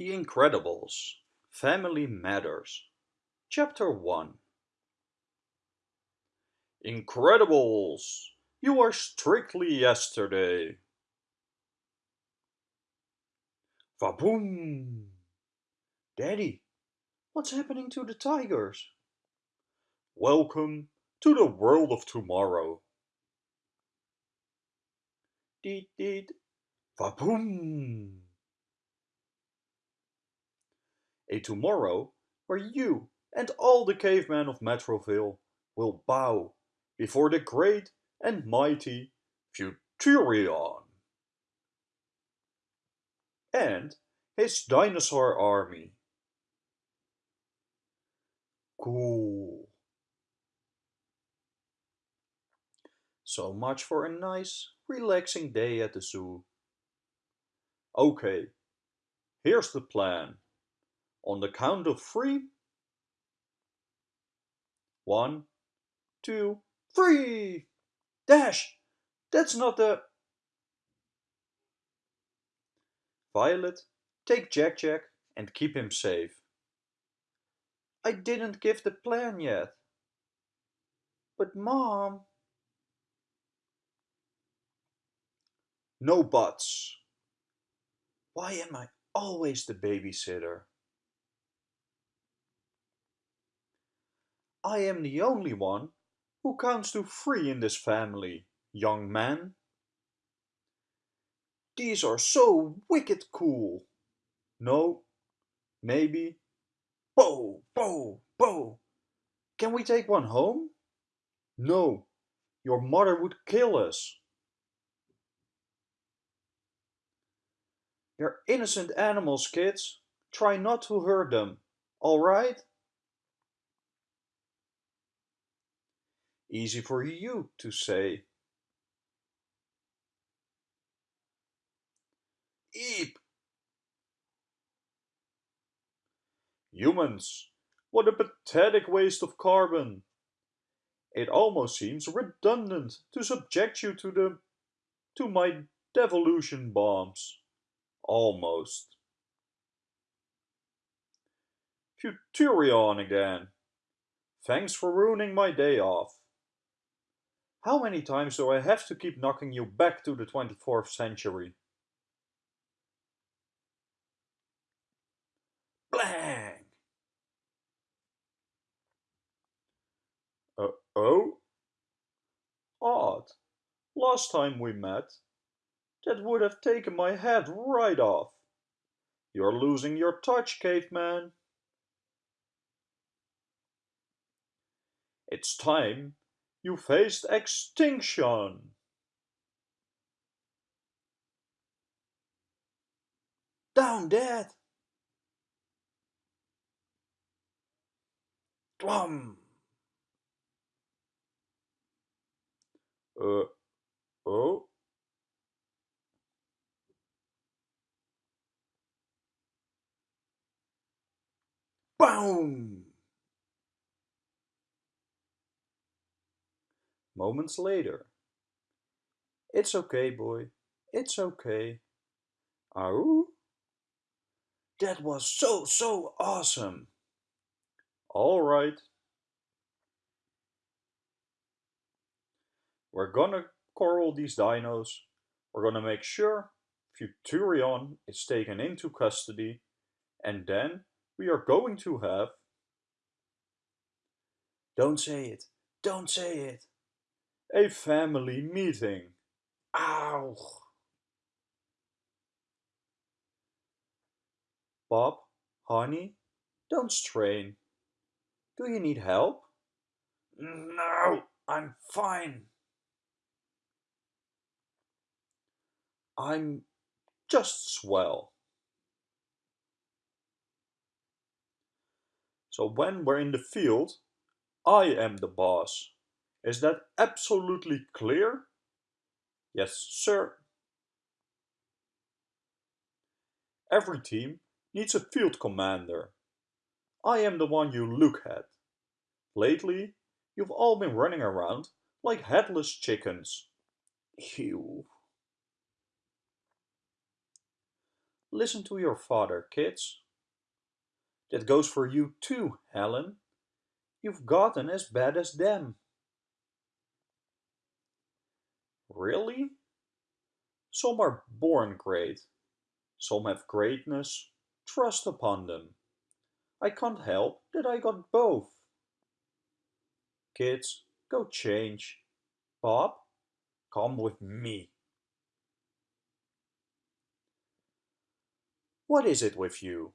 The Incredibles Family Matters Chapter 1 Incredibles! You are strictly yesterday! Vaboom! Daddy, what's happening to the tigers? Welcome to the world of tomorrow. Deet, vaboom! A tomorrow where you and all the cavemen of Metroville will bow before the great and mighty Futurion and his dinosaur army. Cool. So much for a nice, relaxing day at the zoo. Okay, here's the plan. On the count of three. One, two, three! Dash! That's not the... Violet, take Jack Jack and keep him safe. I didn't give the plan yet. But mom... No buts. Why am I always the babysitter? I am the only one who counts to three in this family, young man. These are so wicked cool. No, maybe. Bo, bo, bo. Can we take one home? No, your mother would kill us. They're innocent animals, kids. Try not to hurt them, alright? Easy for you to say. Eep! Humans, what a pathetic waste of carbon. It almost seems redundant to subject you to the to my devolution bombs. Almost. Futurion again. Thanks for ruining my day off. How many times do I have to keep knocking you back to the 24th century? Blang! Uh oh? Odd. Last time we met, that would have taken my head right off. You're losing your touch, caveman. It's time you faced extinction. Down, dead. Dwum. Uh, oh. Boom! Moments later. It's okay, boy. It's okay. Ow! That was so, so awesome. All right. We're gonna coral these dinos. We're gonna make sure Futurion is taken into custody. And then we are going to have... Don't say it. Don't say it. A family meeting. Ow! Bob, honey, don't strain. Do you need help? No, I'm fine. I'm just swell. So when we're in the field, I am the boss. Is that absolutely clear? Yes, sir. Every team needs a field commander. I am the one you look at. Lately, you've all been running around like headless chickens. Ew. Listen to your father, kids. That goes for you too, Helen. You've gotten as bad as them. Really? Some are born great. Some have greatness thrust upon them. I can't help that I got both. Kids, go change. Bob, come with me. What is it with you?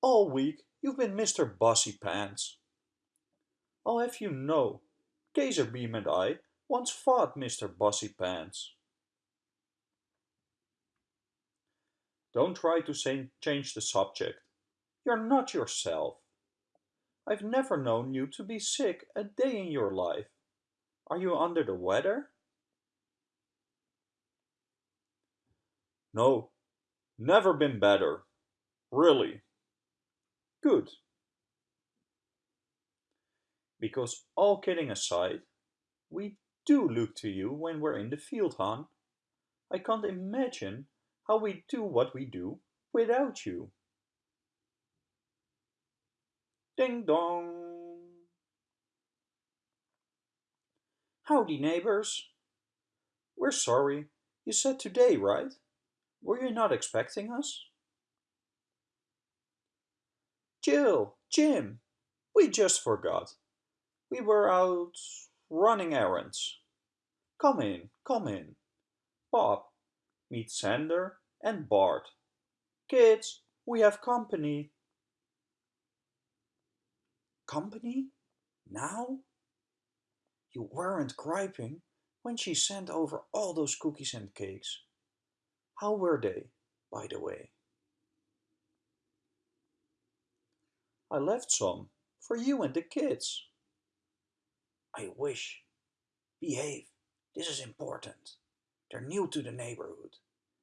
All week you've been Mr. Bossy Pants. I'll have you know, Gazerbeam and I once fought Mr. Bossy Pants. Don't try to change the subject. You're not yourself. I've never known you to be sick a day in your life. Are you under the weather? No, never been better. Really. Good. Because all kidding aside, we do look to you when we're in the field, Han. I can't imagine how we do what we do without you. Ding dong! Howdy, neighbors. We're sorry. You said today, right? Were you not expecting us? Jill, Jim, we just forgot. We were out running errands. Come in, come in. Bob, meet Sander and Bart. Kids, we have company. Company? Now? You weren't griping when she sent over all those cookies and cakes. How were they, by the way? I left some for you and the kids. I wish. Behave. This is important. They're new to the neighborhood,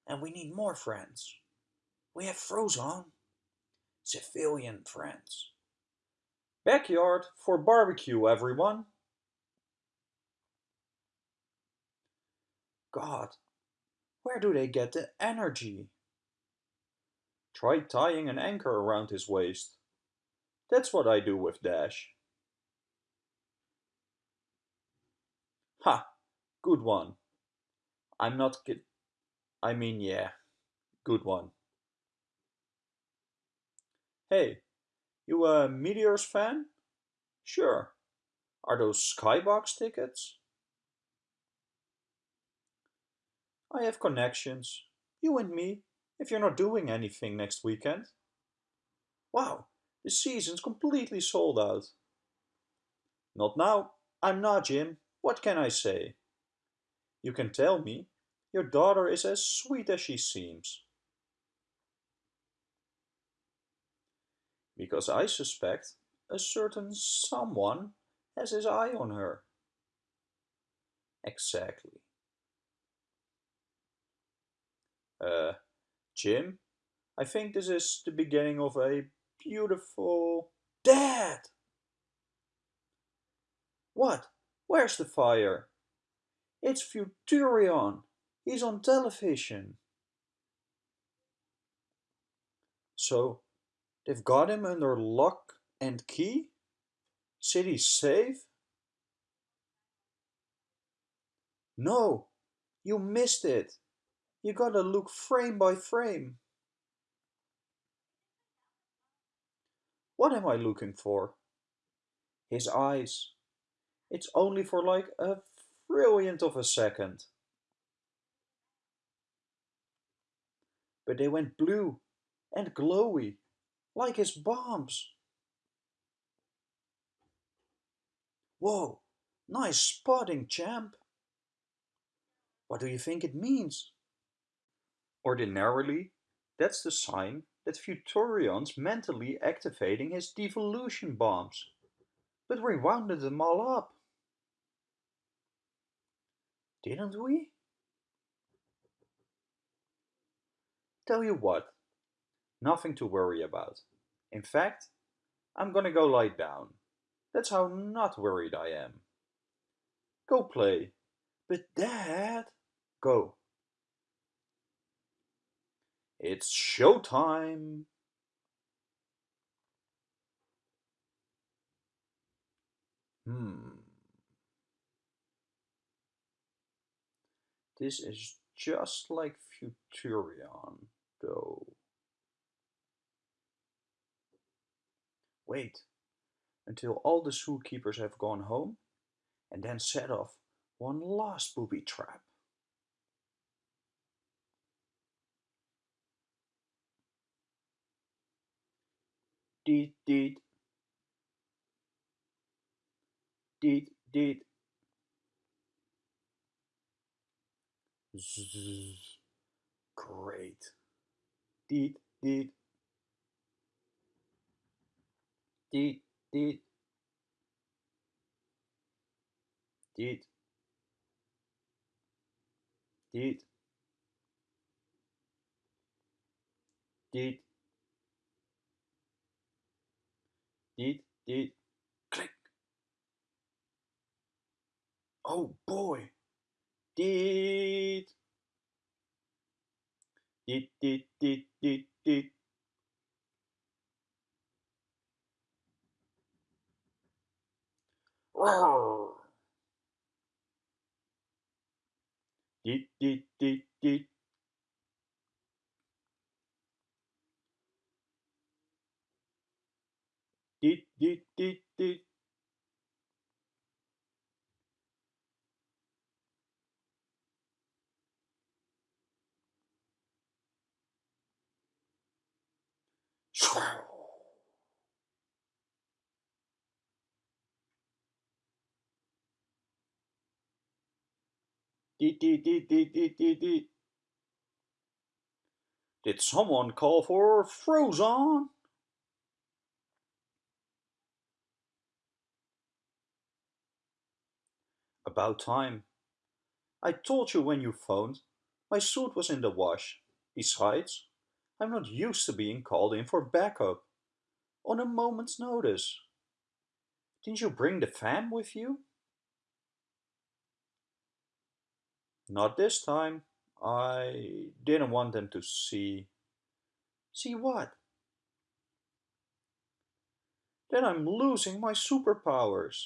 and we need more friends. We have Frozone. Civilian friends. Backyard for barbecue, everyone. God, where do they get the energy? Try tying an anchor around his waist. That's what I do with Dash. Ha! Good one. I'm not good. I mean, yeah. Good one. Hey, you a Meteors fan? Sure. Are those Skybox tickets? I have connections. You and me, if you're not doing anything next weekend. Wow, the season's completely sold out. Not now. I'm not, Jim. What can I say? You can tell me. Your daughter is as sweet as she seems. Because I suspect a certain someone has his eye on her. Exactly. Uh, Jim, I think this is the beginning of a beautiful... Dad! What? Where's the fire? It's Futurion. He's on television. So, they've got him under lock and key? City safe? No, you missed it. You gotta look frame by frame. What am I looking for? His eyes. It's only for like a trillionth of a second. But they went blue and glowy, like his bombs. Whoa, nice spotting, champ. What do you think it means? Ordinarily, that's the sign that Futurion's mentally activating his devolution bombs, but we rounded them all up. Didn't we? Tell you what, nothing to worry about. In fact, I'm gonna go lie down. That's how not worried I am. Go play. But Dad... Go. It's showtime! Hmm. This is just like Futurion, though. Wait until all the zookeepers have gone home, and then set off one last booby trap. Deet deet. Deet deet. Zzz. Great. Deet deet. Deet deet. Deet. Deet. Deet. Deet, deet, click. Oh boy. Deet. Deet, deet, deet, deet, deet. Roar. Deet, deet, deet, deet. Deet, deet, deet, deet. Deet, deet, deet, deet, deet, deet. Did someone call for Frozone? About time. I told you when you phoned. My suit was in the wash. Besides, I'm not used to being called in for backup. On a moment's notice. Didn't you bring the fam with you? Not this time. I didn't want them to see... See what? Then I'm losing my superpowers.